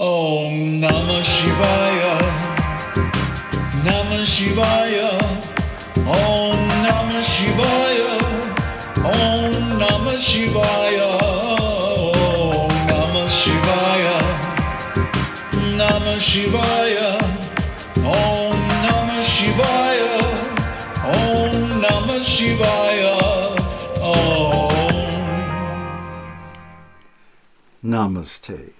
Om Namah Shivaya. Namah Shivaya. Om Namah Shivaya. Om Namah Shivaya. Om Namah Shivaya. Namah Shivaya. Om Namah Shivaya. Om Namah Shivaya. Om. Namaste.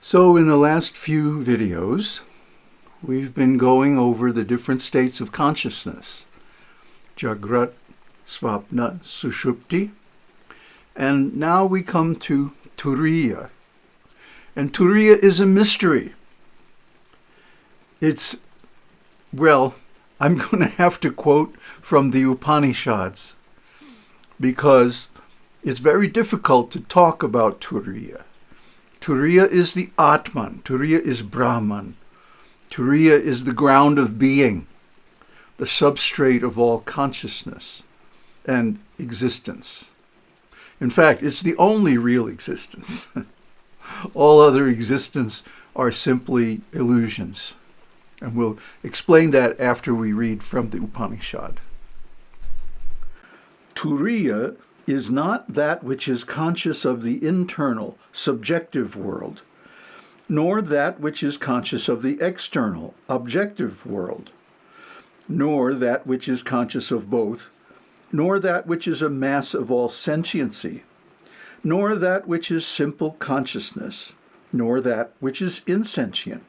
So in the last few videos, we've been going over the different states of consciousness. Jagrat, Svapna, Sushupti. And now we come to Turiya. And Turiya is a mystery. It's, well, I'm going to have to quote from the Upanishads because it's very difficult to talk about Turiya. Turiya is the Atman, Turiya is Brahman, Turiya is the ground of being, the substrate of all consciousness and existence. In fact, it's the only real existence. all other existence are simply illusions. And we'll explain that after we read from the Upanishad. Turiya is not that which is conscious of the internal, subjective world, nor that which is conscious of the external, objective world, nor that which is conscious of both, nor that which is a mass of all sentiency, nor that which is simple consciousness, nor that which is insentient.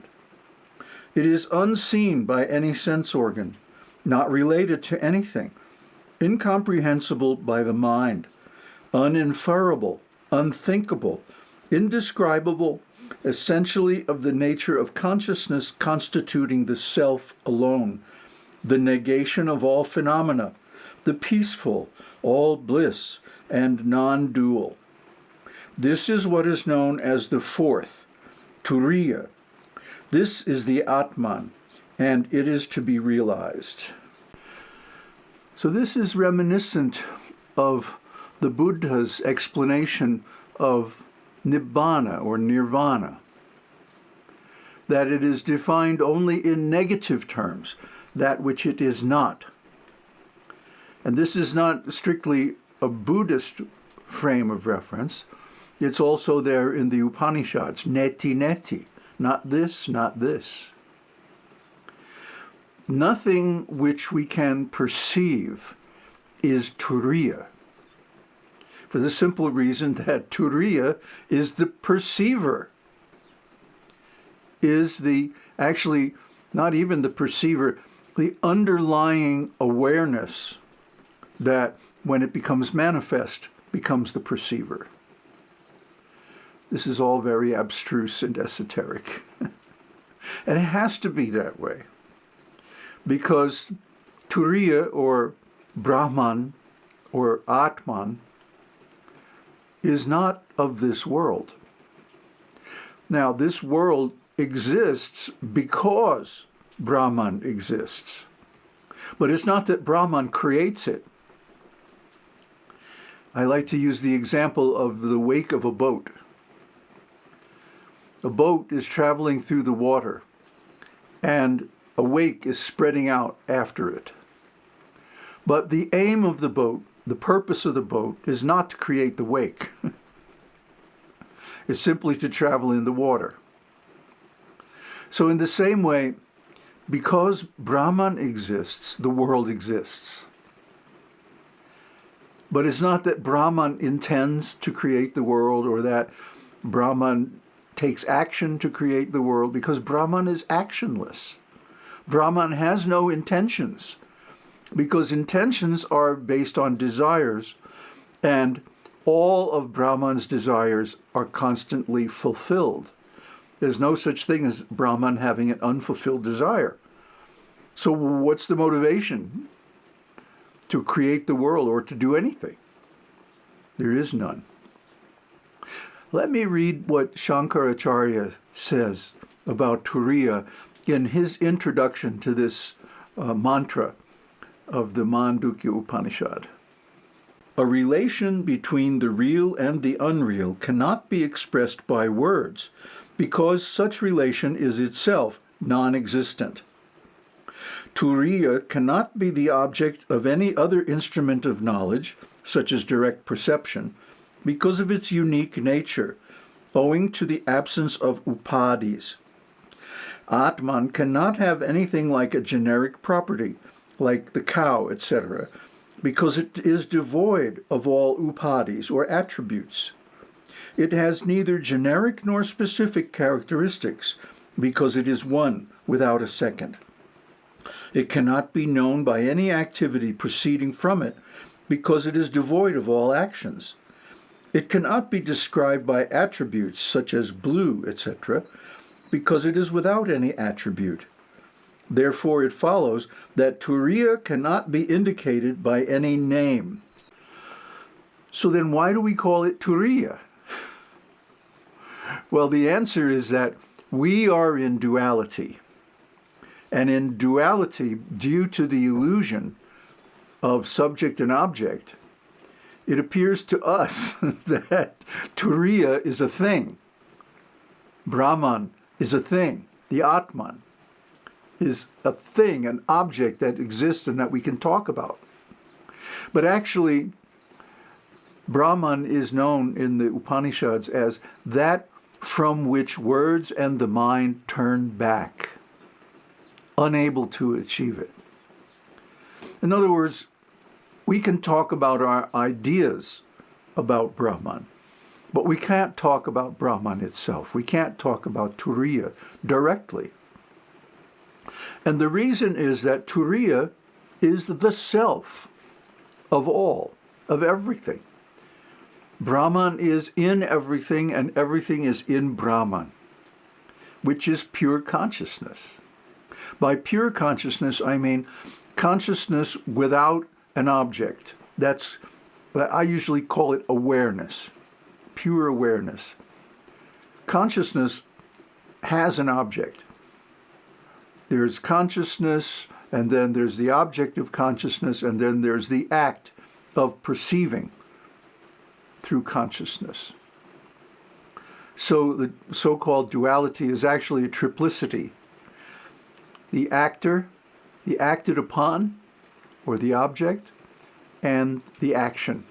It is unseen by any sense organ, not related to anything, incomprehensible by the mind, uninferable, unthinkable, indescribable, essentially of the nature of consciousness constituting the self alone, the negation of all phenomena, the peaceful, all bliss, and non-dual. This is what is known as the fourth, Turiya. This is the Atman, and it is to be realized. So this is reminiscent of the Buddha's explanation of Nibbana or Nirvana, that it is defined only in negative terms, that which it is not. And this is not strictly a Buddhist frame of reference. It's also there in the Upanishads, neti neti, not this, not this. Nothing which we can perceive is turiya, for the simple reason that turiya is the perceiver, is the, actually, not even the perceiver, the underlying awareness that when it becomes manifest, becomes the perceiver. This is all very abstruse and esoteric. and it has to be that way. Because Turiya or Brahman or Atman is not of this world. Now, this world exists because Brahman exists. But it's not that Brahman creates it. I like to use the example of the wake of a boat. A boat is traveling through the water, and a wake is spreading out after it. But the aim of the boat the purpose of the boat is not to create the wake. it's simply to travel in the water. So in the same way, because Brahman exists, the world exists. But it's not that Brahman intends to create the world or that Brahman takes action to create the world because Brahman is actionless. Brahman has no intentions because intentions are based on desires and all of Brahman's desires are constantly fulfilled. There's no such thing as Brahman having an unfulfilled desire. So what's the motivation to create the world or to do anything? There is none. Let me read what Shankaracharya says about Turiya in his introduction to this uh, mantra of the Mandukya Upanishad. A relation between the real and the unreal cannot be expressed by words because such relation is itself non existent. Turiya cannot be the object of any other instrument of knowledge, such as direct perception, because of its unique nature, owing to the absence of upadhis. Atman cannot have anything like a generic property, like the cow, etc., because it is devoid of all upadhis or attributes. It has neither generic nor specific characteristics because it is one without a second. It cannot be known by any activity proceeding from it because it is devoid of all actions. It cannot be described by attributes such as blue, etc., because it is without any attribute. Therefore, it follows that Turiya cannot be indicated by any name. So then why do we call it Turiya? Well, the answer is that we are in duality. And in duality, due to the illusion of subject and object, it appears to us that Turiya is a thing. Brahman is a thing. The Atman is a thing, an object that exists and that we can talk about. But actually, Brahman is known in the Upanishads as that from which words and the mind turn back, unable to achieve it. In other words, we can talk about our ideas about Brahman, but we can't talk about Brahman itself. We can't talk about Turiya directly. And the reason is that Turiya is the self of all, of everything. Brahman is in everything and everything is in Brahman, which is pure consciousness. By pure consciousness, I mean consciousness without an object. That's, I usually call it awareness, pure awareness. Consciousness has an object. There's consciousness, and then there's the object of consciousness, and then there's the act of perceiving through consciousness. So the so-called duality is actually a triplicity. The actor, the acted upon, or the object, and the action.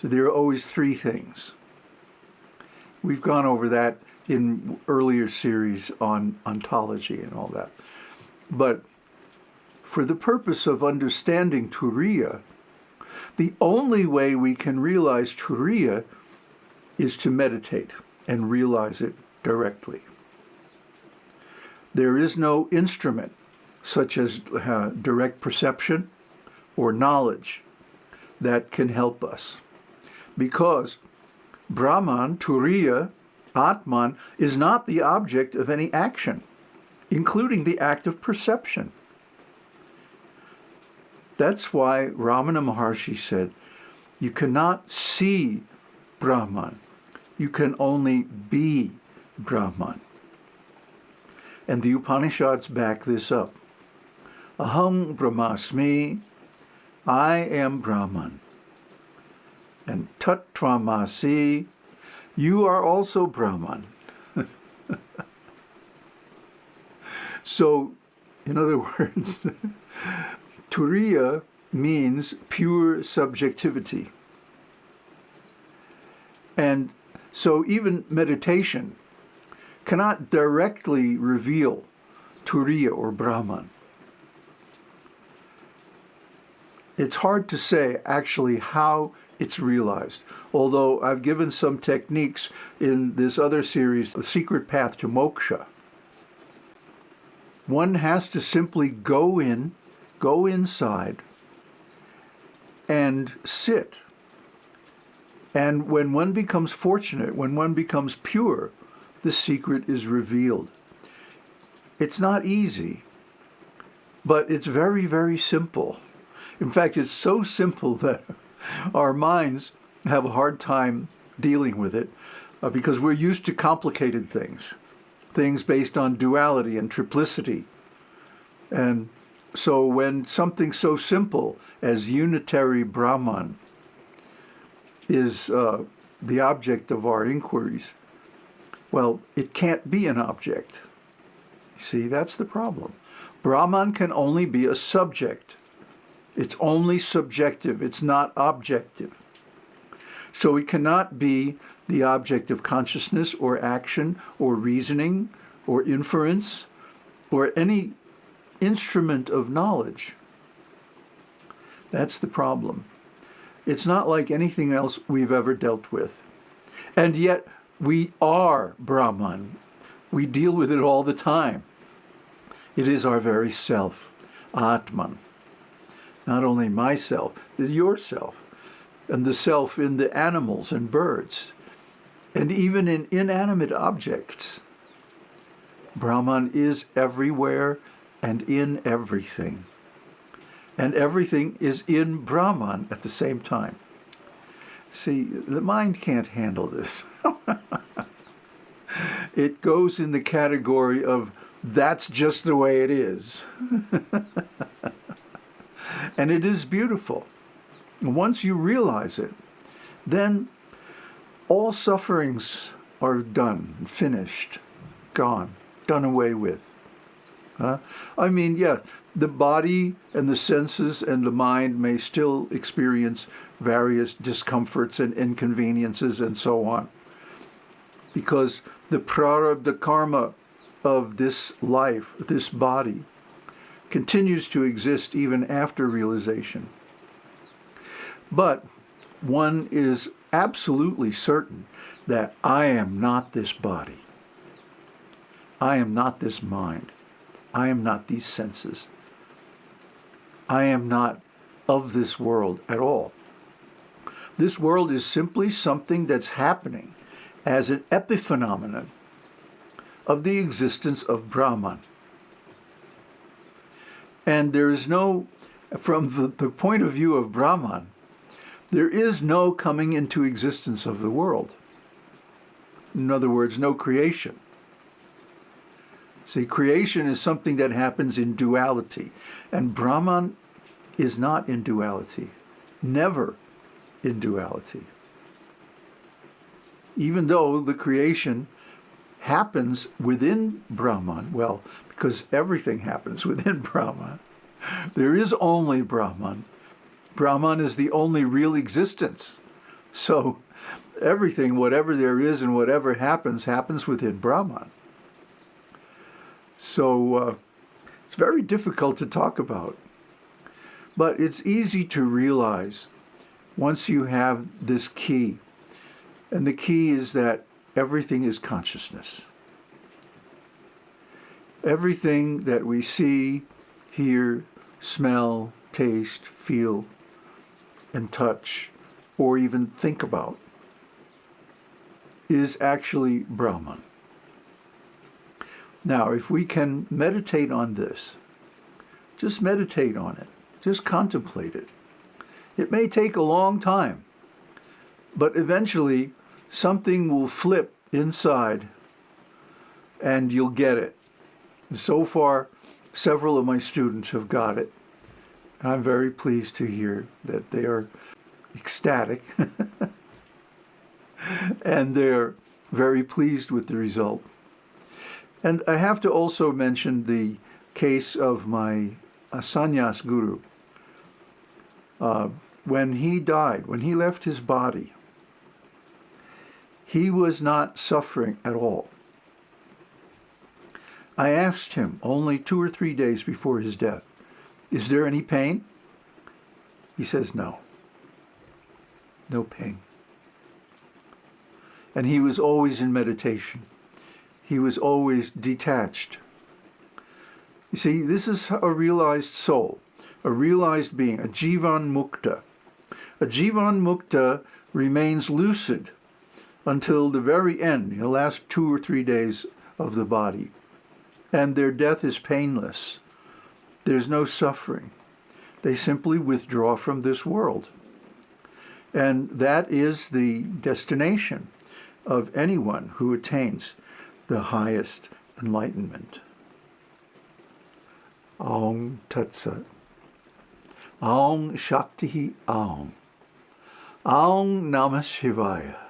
So there are always three things. We've gone over that in earlier series on ontology and all that. But for the purpose of understanding Turiya, the only way we can realize Turiya is to meditate and realize it directly. There is no instrument such as uh, direct perception or knowledge that can help us. Because Brahman, Turiya, Atman is not the object of any action, including the act of perception. That's why Ramana Maharshi said, you cannot see Brahman. You can only be Brahman. And the Upanishads back this up. Aham Brahmasmi, I am Brahman. And Tattvamasi, you are also Brahman. so, in other words, Turiya means pure subjectivity. And so even meditation cannot directly reveal Turiya or Brahman. It's hard to say actually how it's realized, although I've given some techniques in this other series, The Secret Path to Moksha. One has to simply go in go inside and sit. And when one becomes fortunate, when one becomes pure, the secret is revealed. It's not easy, but it's very, very simple. In fact, it's so simple that our minds have a hard time dealing with it uh, because we're used to complicated things, things based on duality and triplicity. And so when something so simple as unitary Brahman is uh, the object of our inquiries. Well, it can't be an object. See, that's the problem. Brahman can only be a subject. It's only subjective, it's not objective. So it cannot be the object of consciousness or action or reasoning or inference or any instrument of knowledge. That's the problem. It's not like anything else we've ever dealt with. And yet we are Brahman. We deal with it all the time. It is our very self, Atman. Not only myself, yourself, and the self in the animals and birds, and even in inanimate objects. Brahman is everywhere and in everything. And everything is in Brahman at the same time. See, the mind can't handle this. it goes in the category of that's just the way it is. and it is beautiful. Once you realize it, then all sufferings are done, finished, gone, done away with. Uh, I mean, yeah, the body and the senses and the mind may still experience various discomforts and inconveniences and so on. Because the prarabdha karma of this life, this body, continues to exist even after realization. But one is absolutely certain that I am not this body. I am not this mind. I am not these senses. I am not of this world at all. This world is simply something that's happening as an epiphenomenon of the existence of Brahman. And there is no, from the, point of view of Brahman, there is no coming into existence of the world. In other words, no creation. See, creation is something that happens in duality, and Brahman is not in duality, never in duality. Even though the creation happens within Brahman, well, because everything happens within Brahman, there is only Brahman. Brahman is the only real existence. So everything, whatever there is and whatever happens, happens within Brahman. So uh, it's very difficult to talk about. But it's easy to realize once you have this key. And the key is that everything is consciousness. Everything that we see, hear, smell, taste, feel, and touch, or even think about, is actually Brahman. Now, if we can meditate on this, just meditate on it, just contemplate it. It may take a long time, but eventually something will flip inside and you'll get it. So far, several of my students have got it. And I'm very pleased to hear that they are ecstatic and they're very pleased with the result. And I have to also mention the case of my uh, sannyas guru. Uh, when he died, when he left his body, he was not suffering at all. I asked him only two or three days before his death, is there any pain? He says, no. No pain. And he was always in meditation. He was always detached. You see, this is a realized soul, a realized being, a jivan mukta. A jivan mukta remains lucid until the very end, the last two or three days of the body. And their death is painless. There's no suffering. They simply withdraw from this world. And that is the destination of anyone who attains the highest enlightenment. Aum Tat Sat. Aum Shakti Aum. Aum Namah Shivaya.